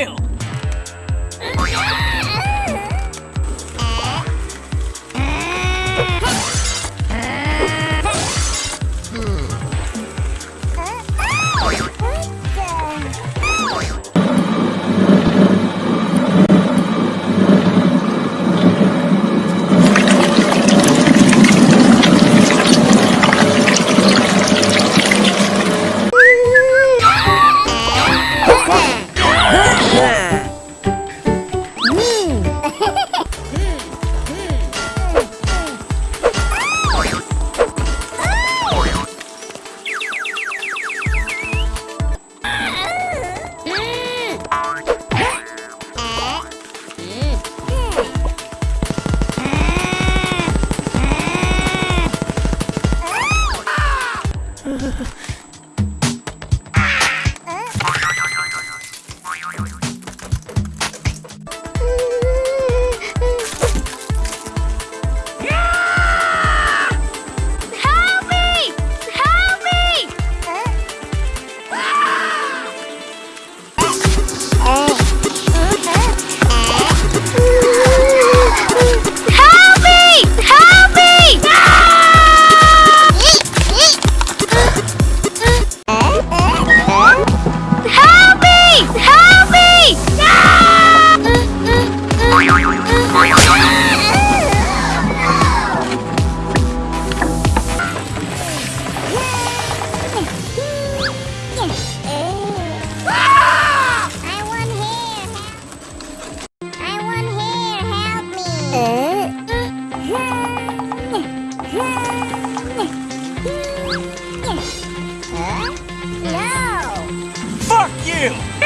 you! Ha ha ha! field.